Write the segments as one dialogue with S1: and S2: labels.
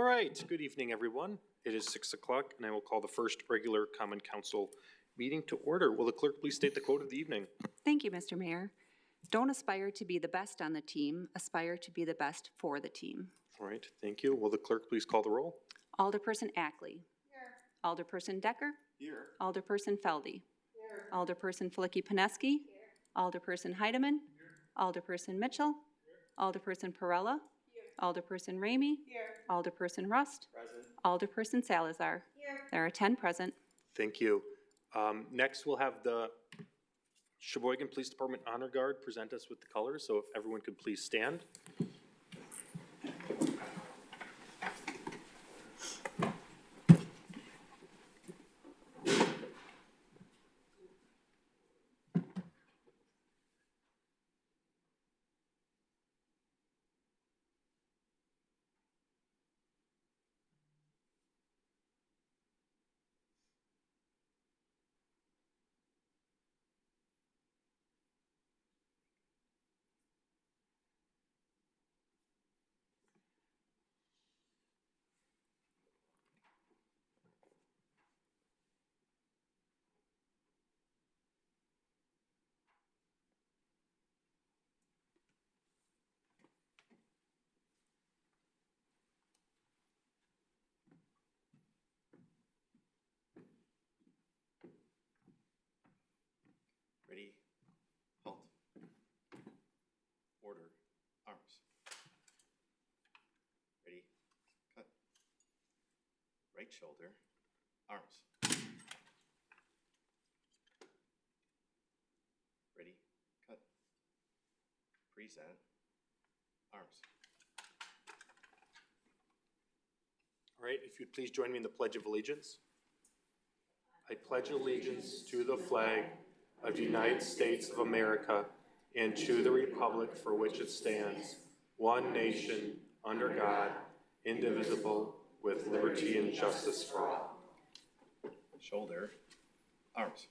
S1: All right, good evening, everyone. It is six o'clock, and I will call the first regular common council meeting to order. Will the clerk please state the quote of the evening?
S2: Thank you, Mr. Mayor. Don't aspire to be the best on the team, aspire to be the best for the team.
S1: All right, thank you. Will the clerk please call the roll?
S2: Alderperson Ackley. Here. Alderperson Decker.
S1: Here.
S2: Alderperson Feldy. Alderperson Flicky Poneski. Alderperson Heidemann. Alderperson Mitchell. Here. Alderperson Perella. Alderperson Ramey. Here. Alderperson Rust. Present. Alderperson Salazar. There are ten present.
S1: Thank you. Um, next, we'll have the Sheboygan Police Department Honor Guard present us with the colors, so if everyone could please stand.
S3: Ready, halt. Order, arms. Ready, cut. Right shoulder, arms. Ready, cut. Present, arms.
S1: All right, if you'd please join me in the Pledge of Allegiance. I pledge allegiance to the flag of the United States of America and to the republic for which it stands, one nation, under God, indivisible, with liberty and justice for all.
S3: Shoulder, arms.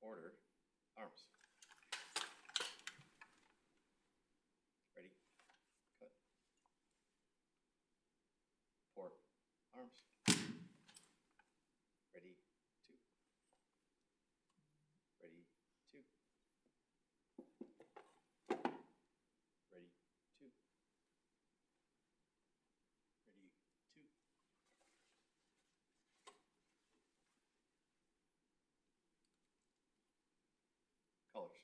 S3: Order, arms. Ready, cut. Port, arms. Ready, two. Ready, two. Ready, two. Ready, two. Colors.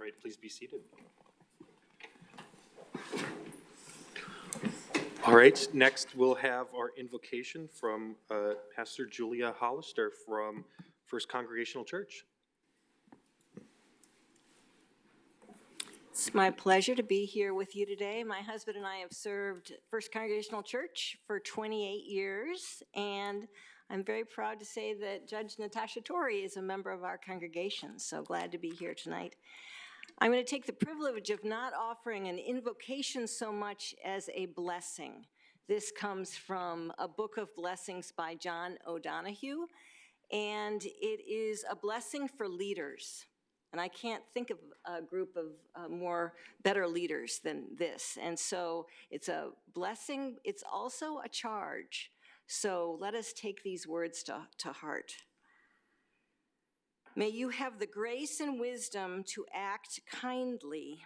S1: All right, please be seated. All right, next we'll have our invocation from uh, Pastor Julia Hollister from First Congregational Church.
S4: It's my pleasure to be here with you today. My husband and I have served First Congregational Church for 28 years, and I'm very proud to say that Judge Natasha Torrey is a member of our congregation, so glad to be here tonight. I'm going to take the privilege of not offering an invocation so much as a blessing. This comes from a book of blessings by John O'Donohue, and it is a blessing for leaders. And I can't think of a group of uh, more better leaders than this. And so it's a blessing, it's also a charge. So let us take these words to, to heart. May you have the grace and wisdom to act kindly,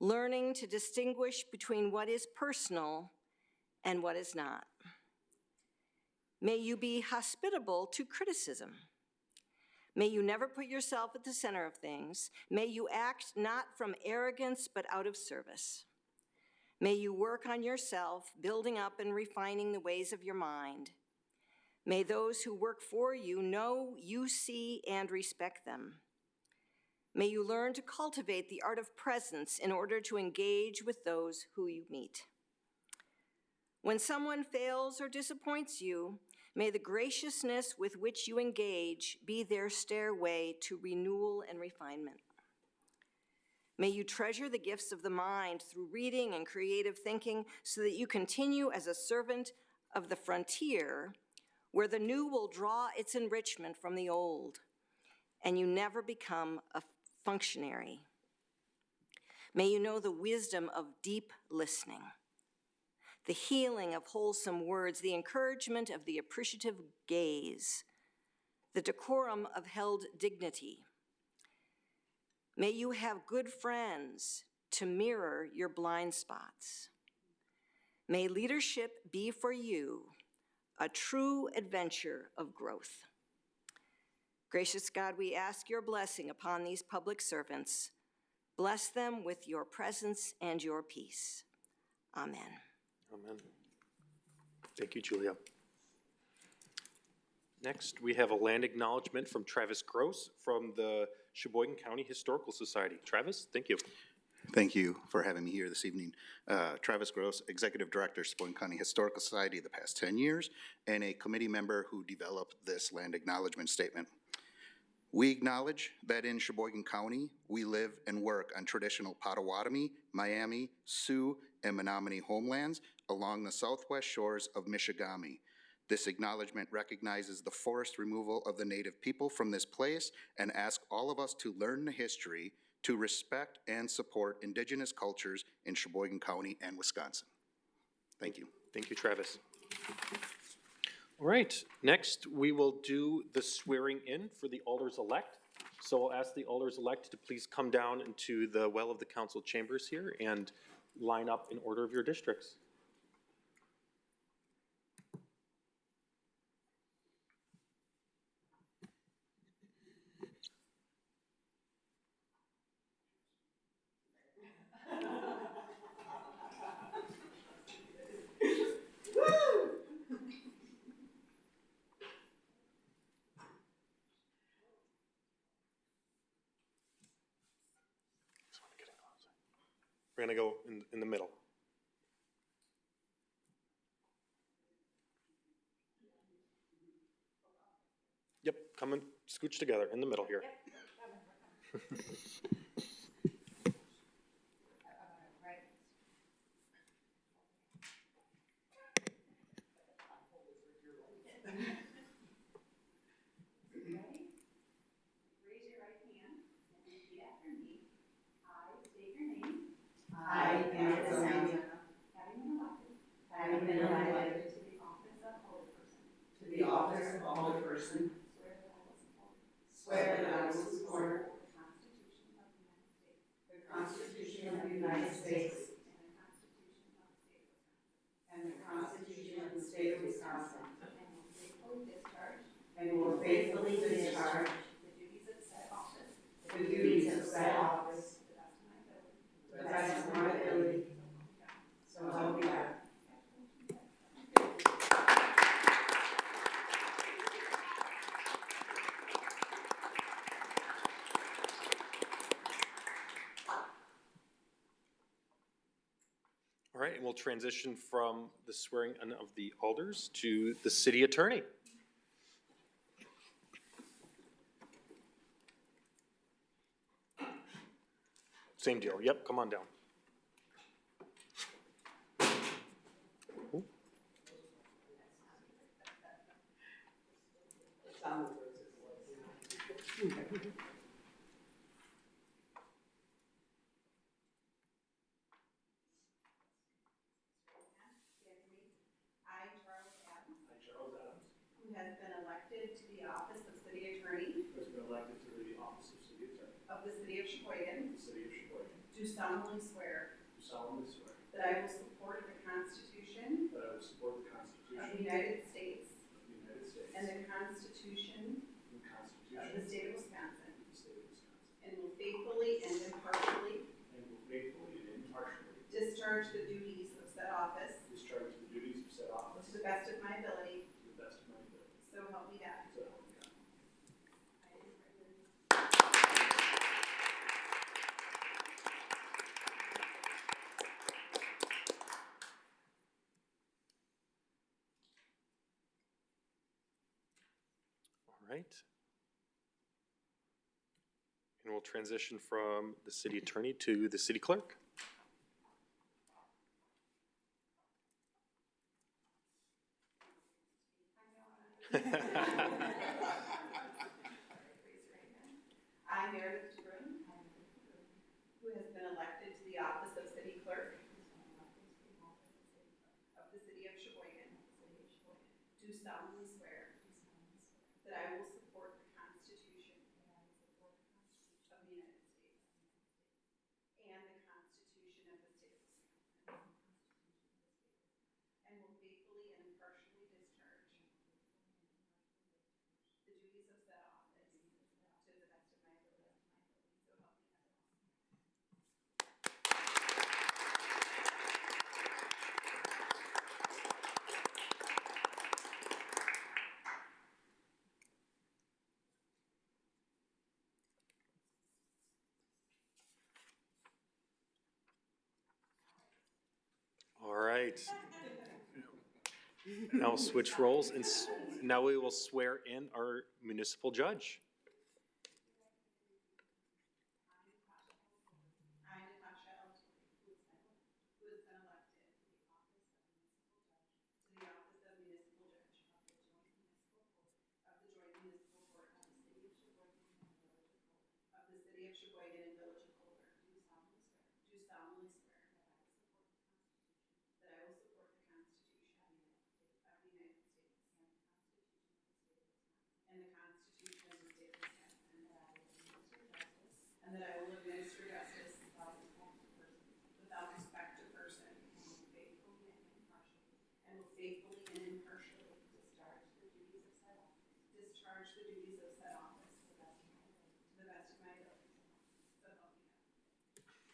S4: learning to distinguish between what is personal and what is not. May you be hospitable to criticism. May you never put yourself at the center of things. May you act not from arrogance, but out of service. May you work on yourself, building up and refining the ways of your mind. May those who work for you know you see and respect them. May you learn to cultivate the art of presence in order to engage with those who you meet. When someone fails or disappoints you, May the graciousness with which you engage be their stairway to renewal and refinement. May you treasure the gifts of the mind through reading and creative thinking so that you continue as a servant of the frontier where the new will draw its enrichment from the old and you never become a functionary. May you know the wisdom of deep listening, the healing of wholesome words, the encouragement of the appreciative gaze, the decorum of held dignity. May you have good friends to mirror your blind spots. May leadership be for you a true adventure of growth. Gracious God, we ask your blessing upon these public servants. Bless them with your presence and your peace. Amen.
S1: Amen. Thank you, Julia. Next, we have a land acknowledgement from Travis Gross from the Sheboygan County Historical Society. Travis, thank you.
S5: Thank you for having me here this evening. Uh, Travis Gross, Executive Director, Sheboygan County Historical Society the past 10 years, and a committee member who developed this land acknowledgement statement. We acknowledge that in Sheboygan County, we live and work on traditional Potawatomi, Miami, Sioux, and Menominee homelands along the southwest shores of Michigami. This acknowledgement recognizes the forced removal of the native people from this place and asks all of us to learn the history, to respect and support indigenous cultures in Sheboygan County and Wisconsin. Thank you.
S1: Thank you, Travis. All right, next, we will do the swearing in for the alders-elect. So I'll ask the alders-elect to please come down into the well of the council chambers here and line up in order of your districts. We're gonna go in, in the middle. Yep, come and scooch together in the middle here.
S6: Raise your right hand and repeat after me. I state your name. I, Amanda Santana. Having been elected.
S7: Having been elected
S6: To the office of alderperson.
S7: to the office of alderperson,
S6: Swear that I will support.
S7: swear that I will support
S6: The Constitution of the United States.
S7: the Constitution of the United States
S6: And the Constitution of the State of Wisconsin.
S7: and the Constitution of the State of Wisconsin,
S6: And will faithfully discharge.
S7: and will faithfully discharge
S6: The duties of said office.
S7: the duties of said office
S6: To the best of my ability.
S7: to the best of my ability, so help me God.
S1: All right, and we'll transition from the swearing in of the alders to the city attorney. Same deal, yep, come on down.
S6: I, Charles Adams. I, Charles Adams. Who has been elected to the office of city attorney
S8: has been elected to the office of city attorney.
S6: of the city of Sheboygan.
S8: of the city of Sheboygan,
S6: Do solemnly swear
S8: do solemnly swear
S6: that I will support the Constitution
S8: that I will support the Constitution
S6: of the United States
S8: of the United States
S6: and the Constitution
S8: and the
S6: of the state of Wisconsin,
S8: of the state of Wisconsin,
S6: and will faithfully and impartially
S8: and will faithfully and impartially
S6: discharge the duties of said office
S8: discharge the duties of said office
S6: to the best of my ability,
S8: to the best of my ability,
S6: so help me God.
S8: so help me God.
S1: Right. And we'll transition from the city attorney to the city clerk.
S6: I, Meredith DeBruin, who has been elected to the office of city clerk of the city of Sheboygan, do solemnly swear that I will support the Constitution of the United States and the Constitution of the state of Wisconsin, and will faithfully and impartially discharge the duties of said office to the best of my ability, so help me God.
S1: All right. Now we'll switch roles and now we will swear in our municipal judge
S6: I will support the Constitution of the United States and the Constitution of the state of Wisconsin, and that I will administer justice without respect to person, and will faithfully and impartially, and will faithfully and impartially discharge the duties of said office, discharge the duties of said office to the best of my ability, to the best of my ability, so help me God.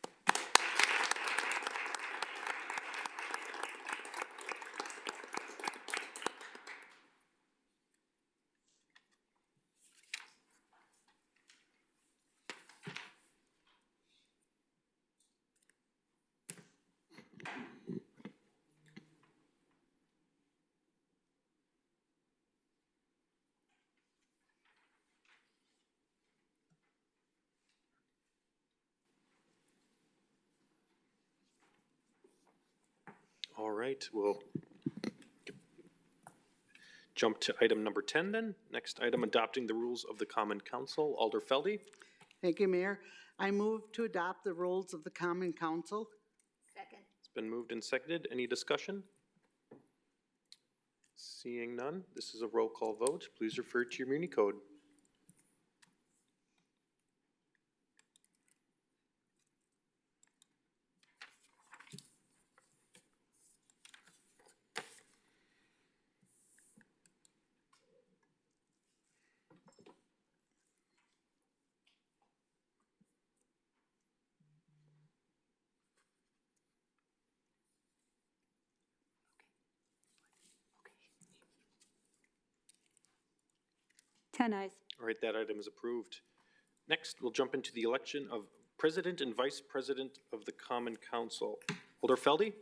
S1: All right, we'll jump to item number 10 then. Next item, adopting the rules of the common council. Alder Feldy,
S9: Thank you, Mayor. I move to adopt the rules of the Common Council.
S2: Second.
S1: it's been moved and seconded. Any discussion? Seeing none, this is a roll call vote. Please refer to your Muni code.
S2: Ten ayes.
S1: All right, that item is approved. Next, we'll jump into the election of president and vice president of the common council. Alder Feldy,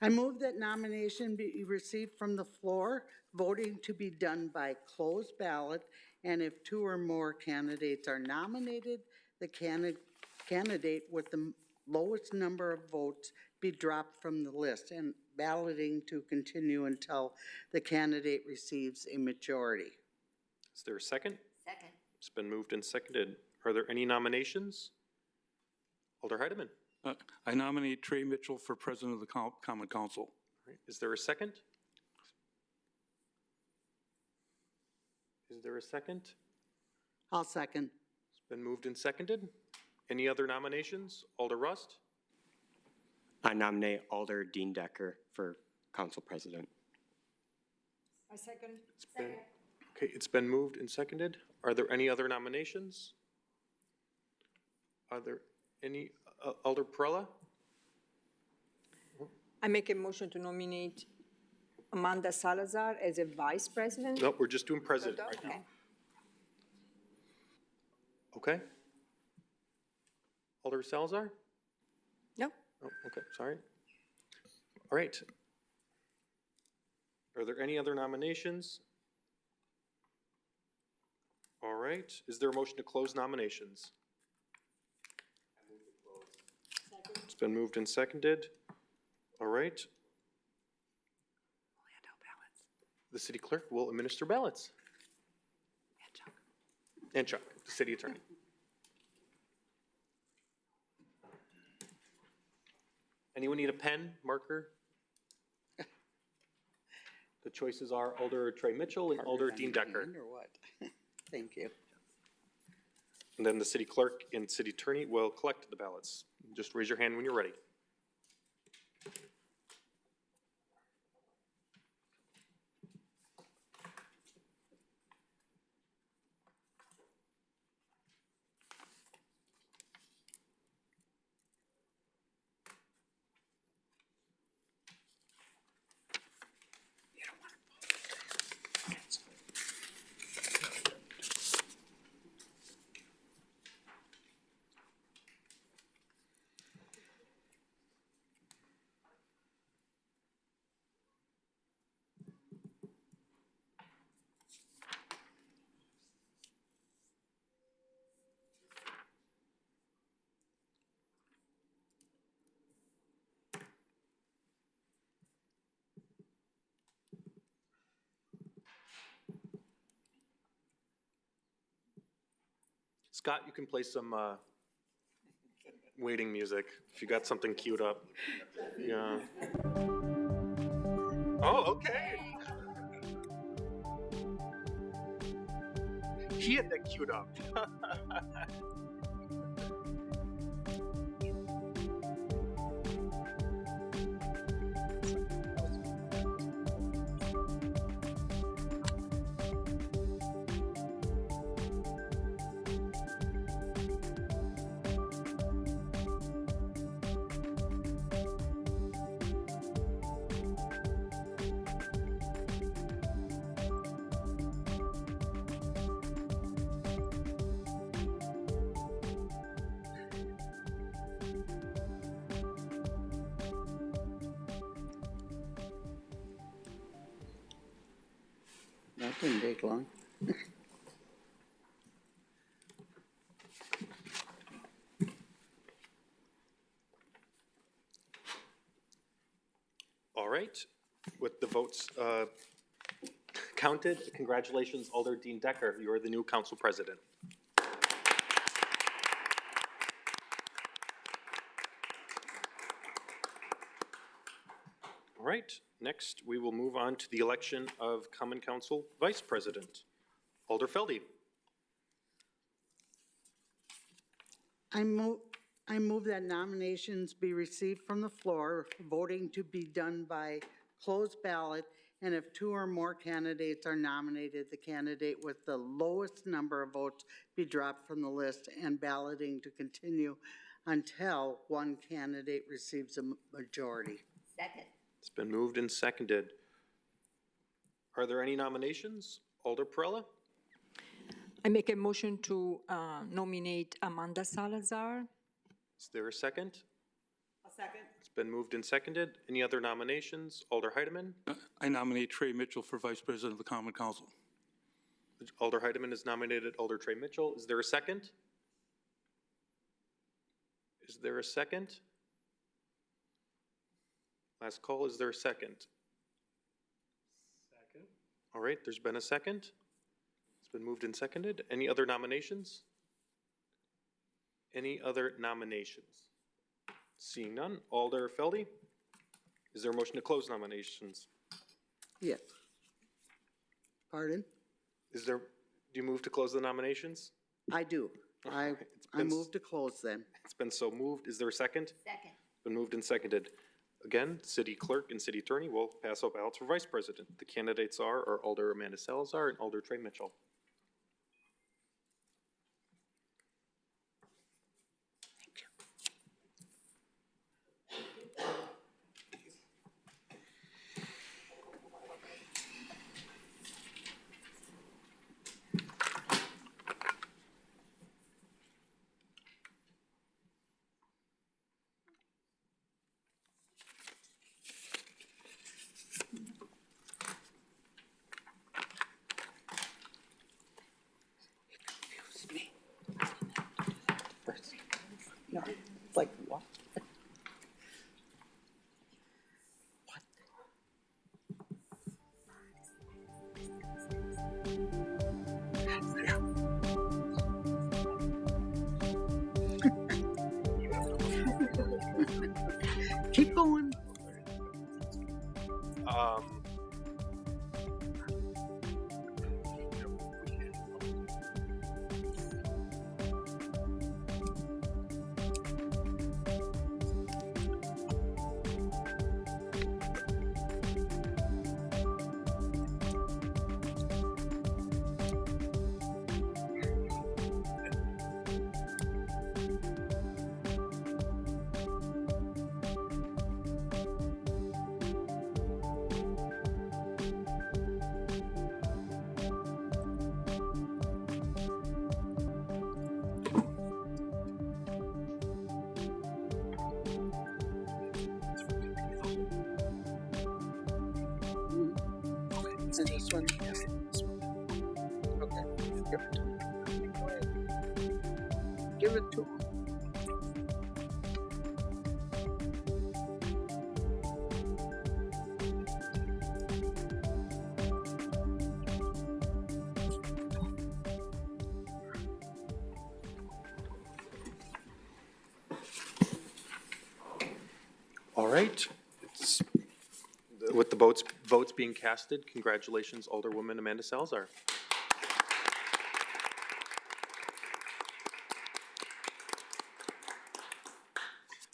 S9: I move that nomination be received from the floor, voting to be done by closed ballot, and if two or more candidates are nominated, the candidate, candidate with the lowest number of votes be dropped from the list, and balloting to continue until the candidate receives a majority.
S1: Is there a second?
S2: Second.
S1: It's been moved and seconded. Are there any nominations? Alder Heidemann,
S10: Uh, I nominate Trey Mitchell for President of the Co- Common Council.
S1: All right, is there a second? Is there a second?
S9: I'll second.
S1: It's been moved and seconded. Any other nominations? Alder Rust?
S11: I nominate Alder Dean Decker for council president.
S4: I second.
S1: It's been, okay, it's been moved and seconded. Are there any other nominations? Are there any, uh, Alder Perella?
S12: I make a motion to nominate Amanda Salazar as a vice president.
S1: No, we're just doing president right now.
S12: Okay.
S1: Okay? Alder Salazar?
S12: No,
S1: Oh, okay, sorry. All right. Are there any other nominations? All right, is there a motion to close nominations? It's been moved and seconded. All right,
S2: We'll hand out ballots.
S1: the city clerk will administer ballots.
S2: And Chuck.
S1: And Chuck, the city attorney. Anyone need a pen, marker? The choices are Alder Trey Mitchell and Alder Dean Decker.
S9: Or what? Thank you.
S1: And then the city clerk and city attorney will collect the ballots. Just raise your hand when you're ready. Scott, you can play some, uh, waiting music, if you got something queued up. Yeah. Oh, okay. He had that queued up.
S9: That didn't take long.
S1: All right, with the votes uh, counted, congratulations Alder Dean Decker, you are the new council president. Right, next, we will move on to the election of common council vice president. Alder Feldy.
S9: I move, I move that nominations be received from the floor, voting to be done by closed ballot, and if two or more candidates are nominated, the candidate with the lowest number of votes be dropped from the list and balloting to continue until one candidate receives a majority.
S7: Second.
S1: It's been moved and seconded. Are there any nominations? Alder Perella?
S12: I make a motion to uh, nominate Amanda Salazar.
S1: Is there a second?
S6: A second.
S1: It's been moved and seconded. Any other nominations? Alder Heidemann?
S10: I nominate Trey Mitchell for Vice President of the Common Council.
S1: Alder Heidemann is nominated Alder Trey Mitchell. Is there a second? Is there a second? Last call, is there a second?
S8: Second.
S1: All right, there's been a second. It's been moved and seconded. Any other nominations? Any other nominations? Seeing none, Alder Feldy? Is there a motion to close nominations?
S9: Yes. Pardon?
S1: Is there, do you move to close the nominations?
S9: I do. I,
S1: It's
S9: I
S1: been s-
S9: move to close then.
S1: It's been so moved. Is there a second?
S7: Second.
S1: Been moved and seconded. Again, city clerk and city attorney will pass out ballots for vice president. The candidates are, are Alder Amanda Salazar and Alder Trey Mitchell.
S9: This one, yes, this one. Okay, give it to ahead. Give it to him.
S1: All right. It's- With the votes, votes being casted, congratulations Alderwoman Amanda Salazar.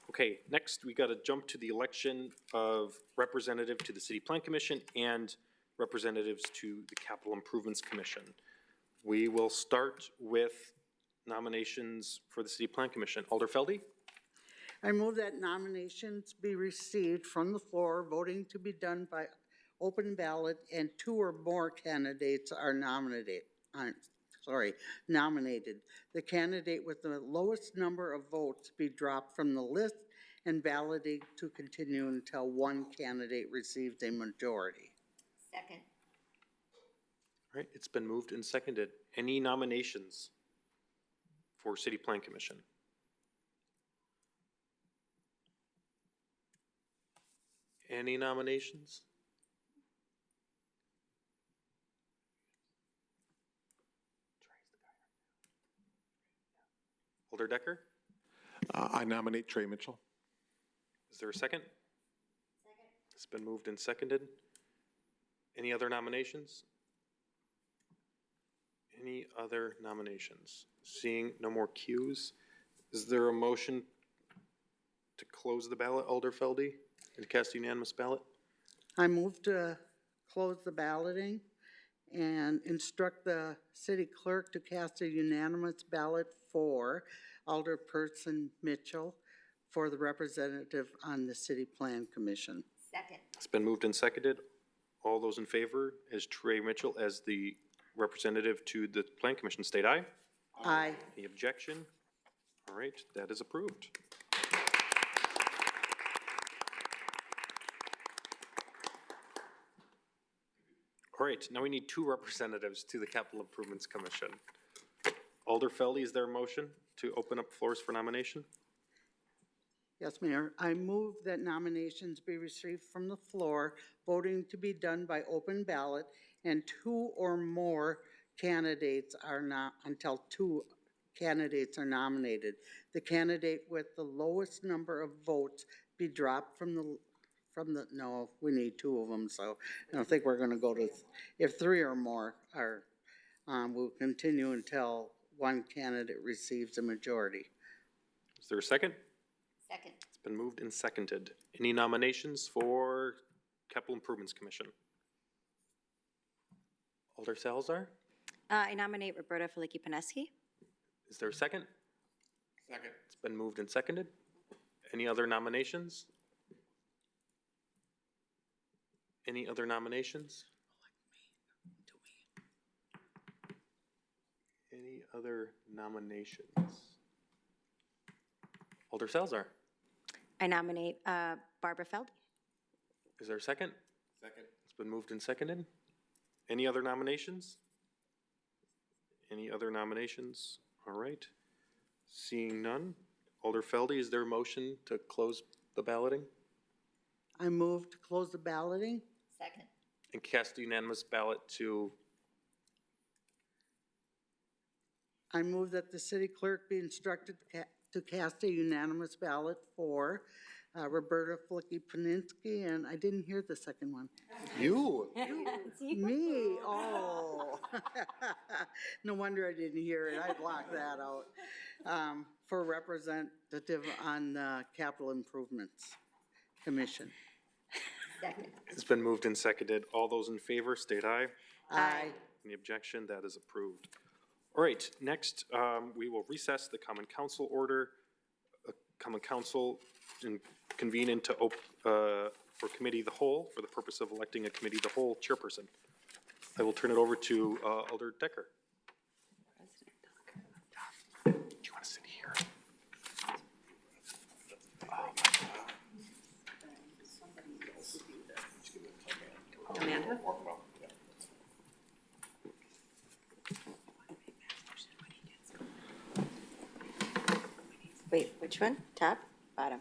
S1: Okay, next we gotta jump to the election of representative to the City Plan Commission and representatives to the Capital Improvements Commission. We will start with nominations for the City Plan Commission. Alder Feldy?
S9: I move that nominations be received from the floor, voting to be done by open ballot, and two or more candidates are nominated, uh, sorry, nominated. The candidate with the lowest number of votes be dropped from the list and validate to continue until one candidate receives a majority.
S4: Second.
S1: All right, it's been moved and seconded. Any nominations for City Plan Commission? Any nominations? Alder Decker,
S8: Uh, I nominate Trey Mitchell.
S1: is there a second? Second. It's been moved and seconded. Any other nominations? Any other nominations? Seeing no more cues, is there a motion to close the ballot, Alder Feldy, and cast a unanimous ballot?
S9: I move to close the balloting and instruct the city clerk to cast a unanimous ballot for Alderperson Mitchell for the representative on the city plan commission.
S4: Second.
S1: It's been moved and seconded. All those in favor as Trey Mitchell as the representative to the Plan Commission, state aye.
S9: Aye.
S1: Any objection? All right, that is approved. All right, now we need two representatives to the Capital Improvements Commission. Alder Feldy, is there a motion to open up floors for nomination?
S9: Yes, Mayor. I move that nominations be received from the floor, voting to be done by open ballot, and two or more candidates are not, until two candidates are nominated. The candidate with the lowest number of votes be dropped from the, from the, no, we need two of them, so I don't think we're gonna go to, if three or more are, um, we'll continue until one candidate receives a majority.
S1: Is there a second?
S4: Second.
S1: It's been moved and seconded. Any nominations for Capital Improvements Commission? Alder Salazar,
S2: Uh, I nominate Roberta Faliki Peneski.
S1: is there a second? Second. It's been moved and seconded. Any other nominations? Any other nominations? Any other nominations? Alder Salazar,
S2: I nominate uh, Barbara Feldy.
S1: is there a second? Second. It's been moved and seconded. Any other nominations? Any other nominations? All right. Seeing none, Alder Feldy, is there a motion to close the balloting
S9: I move to close the balloting.
S4: Second.
S1: and cast a unanimous ballot to,
S9: I move that the city clerk be instructed to ca- to cast a unanimous ballot for uh, Roberta Flicky Paninsky, and I didn't hear the second one.
S1: you?
S9: Me, oh. No wonder I didn't hear it, I blocked that out. Um, For representative on the Capital Improvements Commission.
S4: Second.
S1: It's been moved and seconded. All those in favor, state aye.
S9: Aye.
S1: Any objection? That is approved. All right, next, um, we will recess the common council order. uh, Common council and convene into, op- uh, for committee the whole, for the purpose of electing a committee the whole chairperson. I will turn it over to uh, Alder Decker. Do you want to sit here?
S2: Amanda?
S4: Which one? Top, bottom?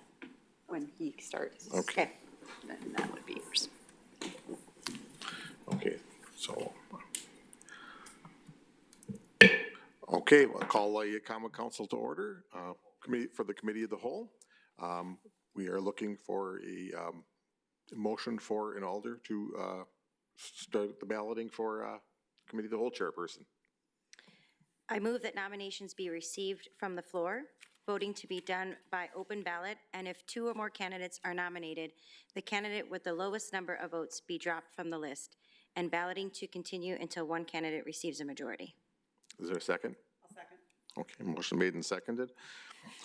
S2: When he starts,
S8: Okay,
S2: then that would be yours.
S8: okay, so. Okay, we'll call a common council to order, uh, committee, for the committee of the whole. Um, we are looking for a, um, motion for an alder to, uh, start the balloting for, uh, committee of the whole chairperson.
S13: I move that nominations be received from the floor, voting to be done by open ballot, and if two or more candidates are nominated, the candidate with the lowest number of votes be dropped from the list, and balloting to continue until one candidate receives a majority.
S8: Is there a second?
S6: I'll second.
S8: Okay, motion made and seconded.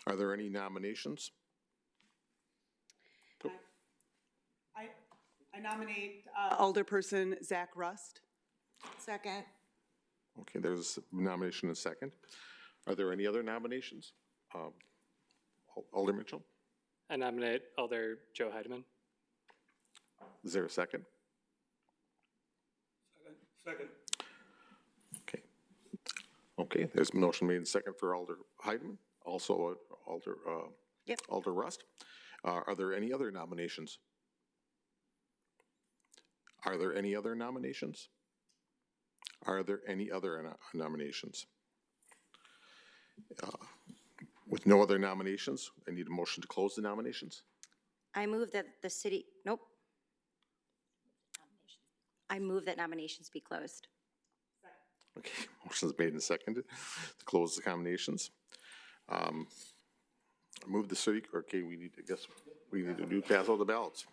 S8: Are there any nominations?
S6: I, I nominate uh, Alderperson Zach Rust. Second.
S8: Okay, there's a nomination and a second. Are there any other nominations? Um, Al- Alder Mitchell,
S14: I nominate Alder Joe Heidemann.
S8: is there a second?
S10: Second.
S8: Okay. Okay, there's a motion made and second for Alder Heidemann, also uh, Alder, uh,
S13: Yep.
S8: Alder Rust. Uh, Are there any other nominations? Are there any other nominations? Are there any other no- nominations? Uh, With no other nominations, I need a motion to close the nominations.
S13: I move that the city, nope. I move that nominations be closed.
S8: Okay, motion's made and seconded to close the nominations. Um, Move the city, okay, we need, I guess, we need to do pass all the ballots.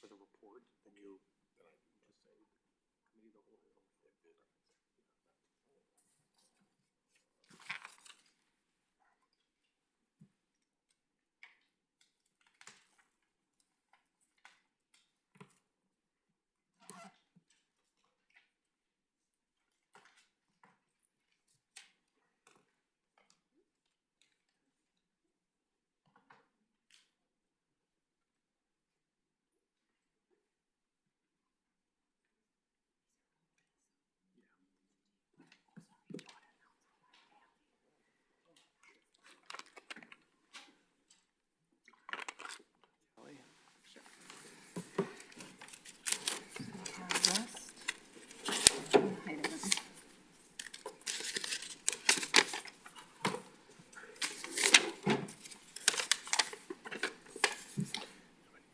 S1: For the report, then you, then I can just say, committee of the whole has only voted.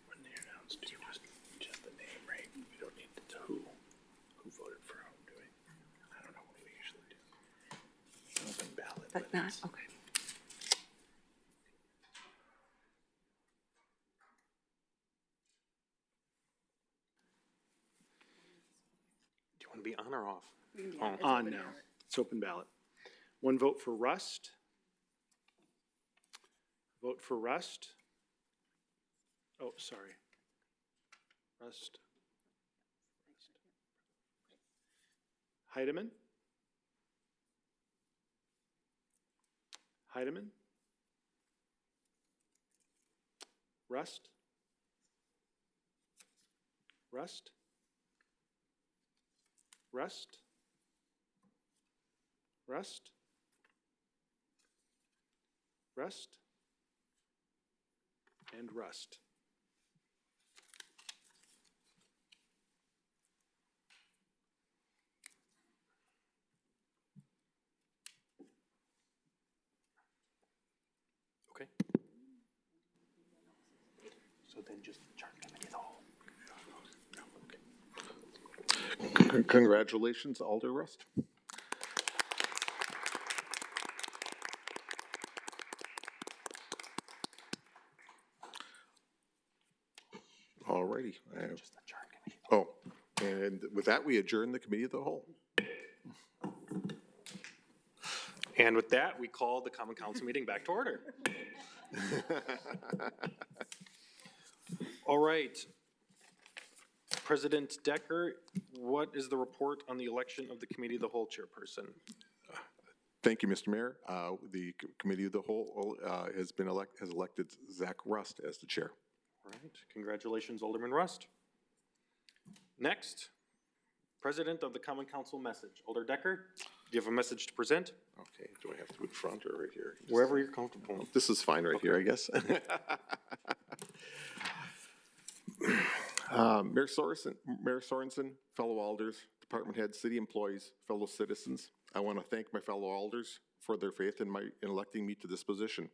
S3: When they announce, do you just, just the name, right? We don't need to who, who voted for whom, do we? I don't know what we usually do. Open ballot.
S2: But not, okay.
S1: Do you want to be on or off?
S2: Yeah,
S1: Oh.
S3: On now. It's open ballot. One vote for Rust. Vote for Rust. Oh, sorry. Rust. Heidemann. Heidemann? Rust? Rust? Rust? Rust? Rust? And Rust.
S1: Okay. So then just chart committee of the whole.
S8: Con- Congratulations, Alder Rust. All righty. I have-
S1: Just the chart committee.
S8: Oh, and with that, we adjourn the committee of the whole.
S1: And with that, we call the common council meeting back to order. All right. President Decker, what is the report on the election of the committee of the whole chairperson?
S8: Thank you, Mr. Mayor. Uh, The committee of the whole uh, has been elect, has elected Zach Rust as the chair.
S1: All right, congratulations, Alderman Rust. Next, President of the Common Council message. Alder Decker, do you have a message to present?
S8: Okay, do I have to in front or right here?
S1: Wherever you're comfortable.
S8: This is fine right here, I guess. Um, Mayor Sorenson, Mayor Sorenson, fellow alders, department heads, city employees, fellow citizens, I want to thank my fellow alders for their faith in my, in electing me to this position.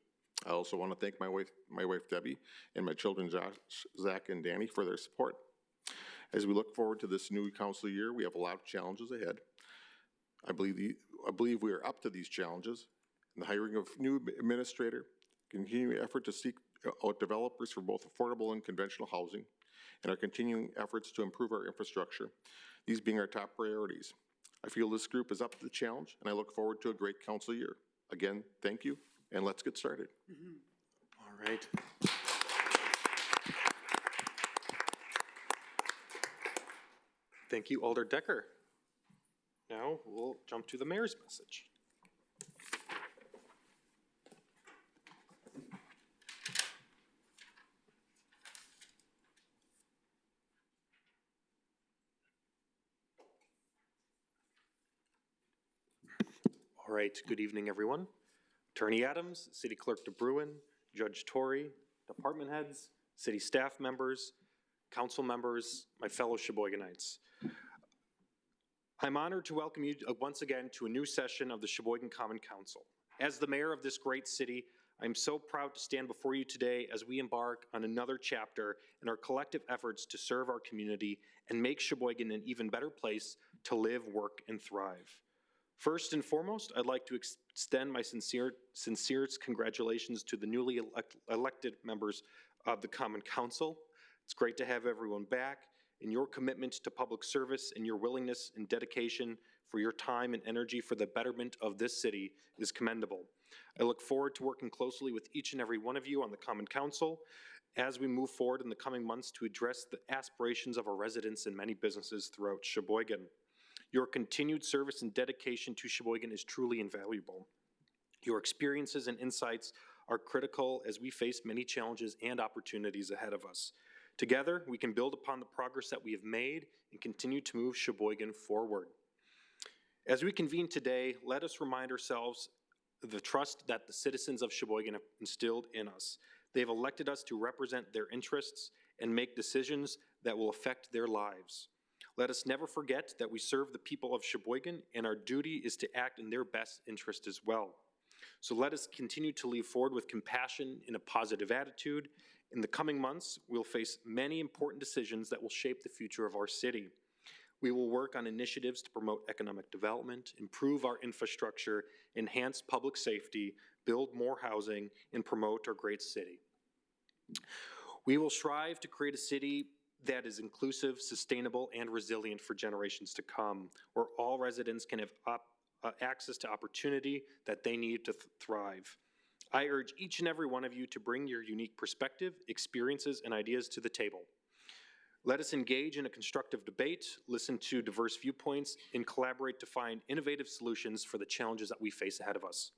S8: I also want to thank my wife, my wife Debbie, and my children Josh, Zach, and Danny for their support. As we look forward to this new council year, we have a lot of challenges ahead. I believe, the- I believe we are up to these challenges. The hiring of new administrator, continuing effort to seek out developers for both affordable and conventional housing, and our continuing efforts to improve our infrastructure, these being our top priorities. I feel this group is up to the challenge, and I look forward to a great council year. Again, thank you, and let's get started. Mm-hmm.
S1: All right. Thank you, Alder Decker. Now, we'll jump to the mayor's message. All right, good evening, everyone. Attorney Adams, City Clerk DeBruin, Judge Torrey, department heads, city staff members, council members, my fellow Sheboyganites. I'm honored to welcome you uh, once again to a new session of the Sheboygan Common Council. As the mayor of this great city, I'm so proud to stand before you today as we embark on another chapter in our collective efforts to serve our community and make Sheboygan an even better place to live, work, and thrive. First and foremost, I'd like to extend my sincere, sincerest congratulations to the newly elect- elected members of the Common Council. It's great to have everyone back, and your commitment to public service and your willingness and dedication for your time and energy for the betterment of this city is commendable. I look forward to working closely with each and every one of you on the Common Council as we move forward in the coming months to address the aspirations of our residents and many businesses throughout Sheboygan. Your continued service and dedication to Sheboygan is truly invaluable. Your experiences and insights are critical as we face many challenges and opportunities ahead of us. Together, we can build upon the progress that we have made and continue to move Sheboygan forward. As we convene today, let us remind ourselves the trust that the citizens of Sheboygan have instilled in us. They've elected us to represent their interests and make decisions that will affect their lives. Let us never forget that we serve the people of Sheboygan, and our duty is to act in their best interest as well. So let us continue to lead forward with compassion and a positive attitude. In the coming months, we'll face many important decisions that will shape the future of our city. We will work on initiatives to promote economic development, improve our infrastructure, enhance public safety, build more housing, and promote our great city. We will strive to create a city that is inclusive, sustainable, and resilient for generations to come, where all residents can have uh, access to opportunity that they need to th- thrive. I urge each and every one of you to bring your unique perspective, experiences, and ideas to the table. Let us engage in a constructive debate, listen to diverse viewpoints, and collaborate to find innovative solutions for the challenges that we face ahead of us.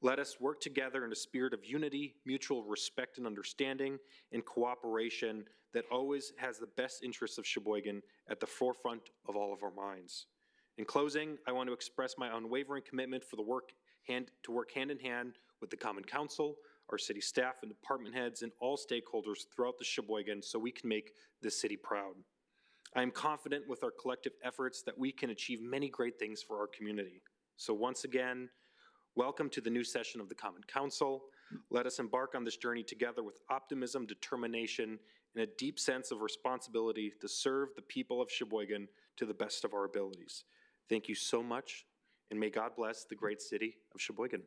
S1: Let us work together in a spirit of unity, mutual respect and understanding, and cooperation that always has the best interests of Sheboygan at the forefront of all of our minds. In closing, I want to express my unwavering commitment for the work hand, to work hand in hand with the Common Council, our city staff and department heads, and all stakeholders throughout the Sheboygan so we can make this city proud. I am confident with our collective efforts that we can achieve many great things for our community. So once again, welcome to the new session of the Common Council. Let us embark on this journey together with optimism, determination, and a deep sense of responsibility to serve the people of Sheboygan to the best of our abilities. Thank you so much, and may God bless the great city of Sheboygan.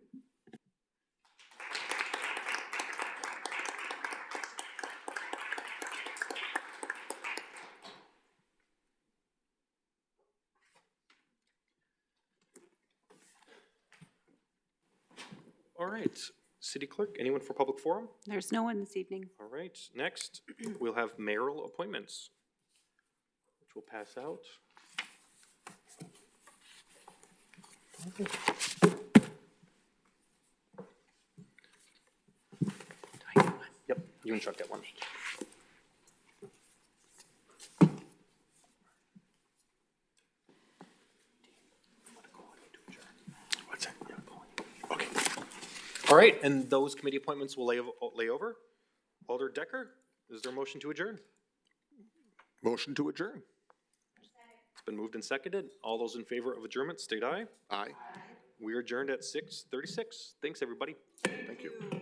S1: All right, City Clerk, anyone for public forum?
S2: There's no one this evening.
S1: All right, next, we'll have mayoral appointments, which we'll pass out. Yep, you can chuck that one. All right, and those committee appointments will lay, lay over. Alder Decker, is there a motion to adjourn?
S8: Motion to adjourn.
S1: It's been moved and seconded. All those in favor of adjournment, state aye.
S8: Aye.
S1: We are adjourned at six thirty-six. Thanks, everybody.
S8: Thank you.